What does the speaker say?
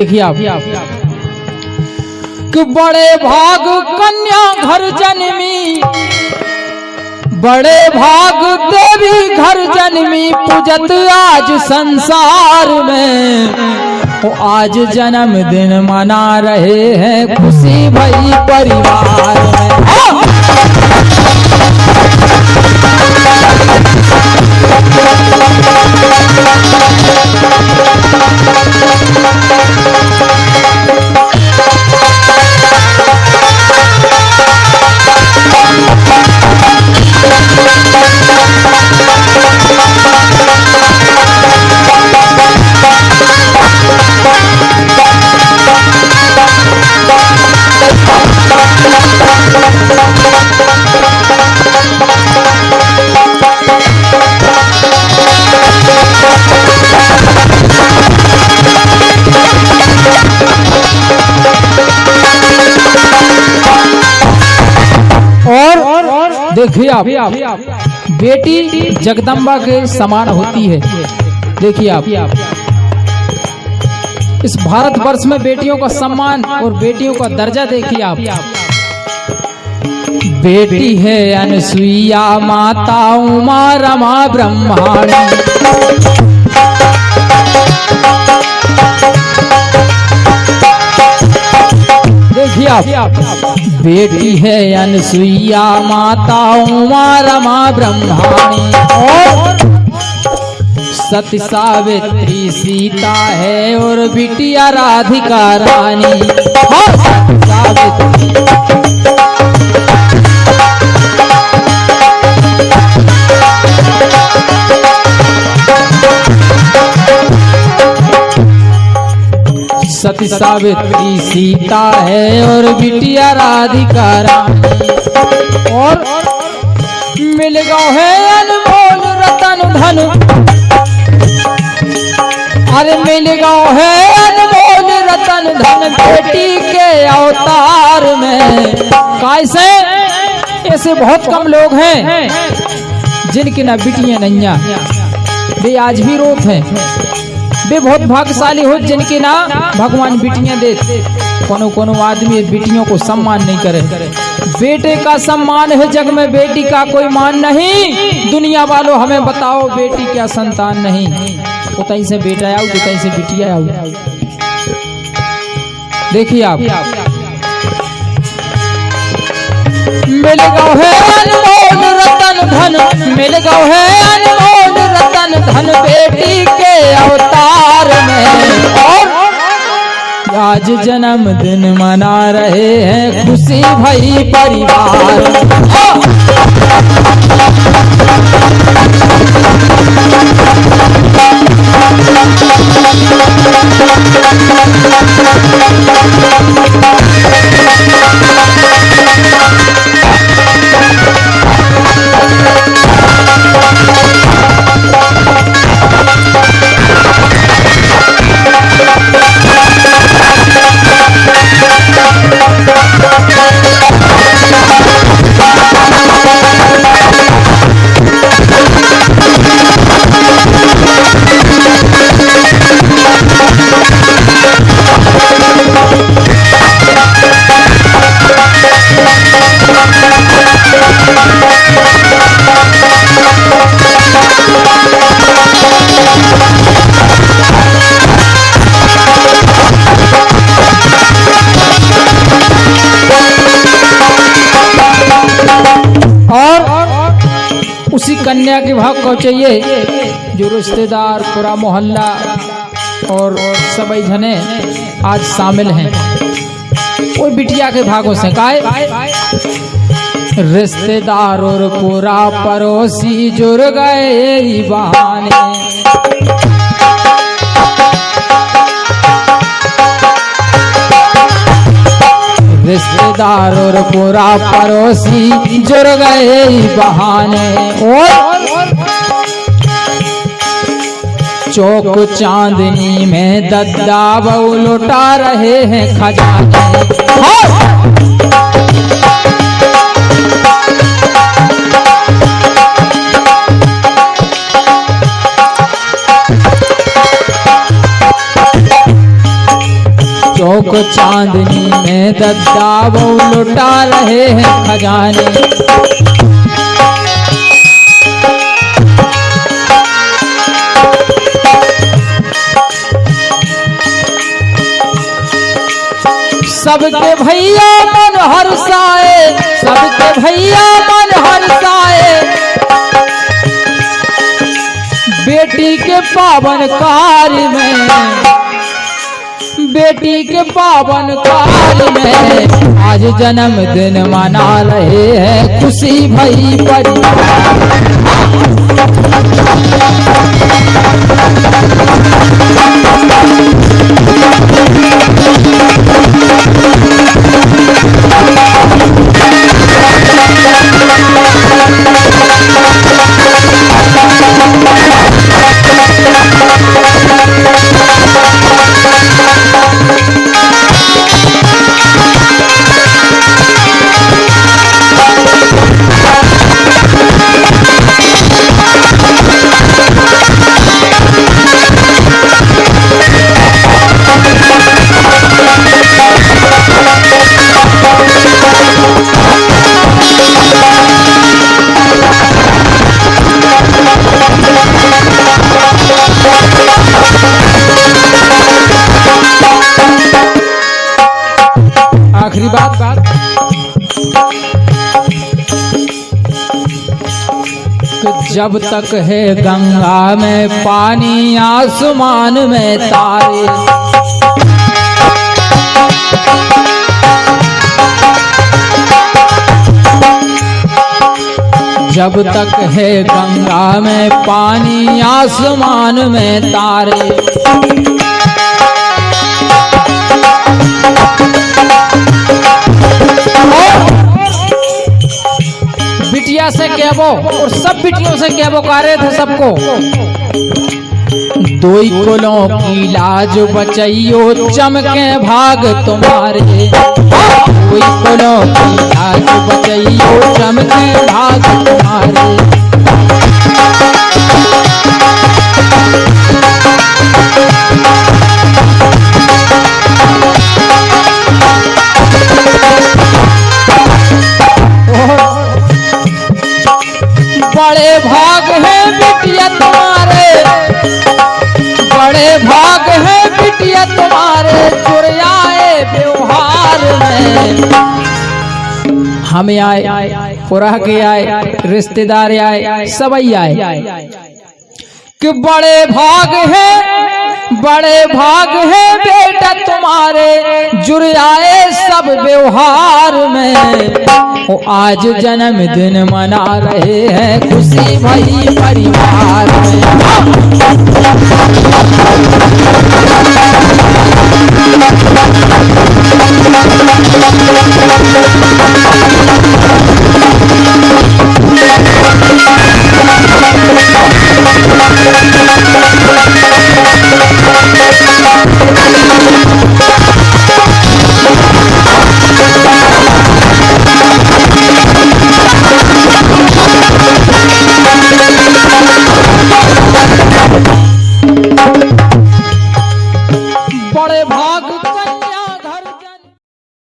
देखिए आप। कि बड़े भाग कन्या घर जन्मी, बड़े भाग देवी घर जन्मी, पूजत आज संसार में। वो आज जन्मदिन मना रहे हैं खुशी भई परिवार में। देखिए आप, बेटी जगदम्बा के समान होती है। देखिए आप। इस भारत वर्ष में बेटियों का सम्मान और बेटियों का दर्जा देखिए आप। बेटी है अनसुईया माता उमा रमा ब्रह्माणी देखिए आप। बेटी है अनसुईया, माता उमा, रमा, ब्रह्माणी। सत सावित्री सीता है और बिटिया राधिका रानी। सावित्री। सती सावित्री सीता है और बिटिया राधिका और मिल गो है अनमोल रतन धन। अरे मिल गो है अनमोल रतन धन, बेटी के अवतार में। कैसे ऐसे बहुत कम लोग हैं जिनकी ना बिटिया नैया। वे आज भी रोत हैं। वे बहुत भाग्यशाली हो जिनके ना भगवान बिटियाँ दे। कोनो कोनो आदमी बिटियों को सम्मान नहीं करे। बेटे का सम्मान है जग में, बेटी का कोई मान नहीं। दुनिया वालों, हमें बताओ बेटी क्या संतान नहीं। उतई से बेटा आओ, उतई से बिटिया आओ। देखिए आप। मिल गो है अनमोल रतन धन, मिल गो है अनमोल रतन धन बेटी के अवतार में आज जन्मदिन मना रहे हैं खुशी भई परिवार हाँ! उसी कन्या के भाग को चाहिए, जो रिश्तेदार, पूरा मोहल्ला और सभी जने आज शामिल हैं। वो बिटिया के भागों से गाय रिश्तेदार और पूरा पड़ोसी जुड़ गए बहाने रिश्तेदार और पूरा पड़ोसी जुड़ गए बहाने। चौक चांदनी में दद्दा बहु लुटा रहे हैं खजाने। चौक चांदनी में दद्दा वो लुटा रहे हैं खजाने। सबके भैया मन हर्षाए सबके भैया मन हर्षाए बेटी के पावन कार्य में बेटी के पावन काल में आज जन्मदिन मना रहे हैं खुशी भई परिवार जब तक है गंगा में पानी, आसमान में तारे। जब तक है गंगा में पानी, आसमान में तारे। बिटिया से कहबो और सब बिटियों से कहबो कह रहे थे सबको। दोई कोलों की लाज बचैयो चमके भाग तुम्हारे। दोई कोलों की लाज बचैयो चमके भाग तुम्हारे। हम आए पुरह के आए, रिश्तेदार आए सबई आए। कि बड़े भाग है, बड़े भाग है बेटा तुम्हारे जुड़ आए सब व्यवहार में। वो आज जन्मदिन मना रहे हैं खुशी भई परिवार में।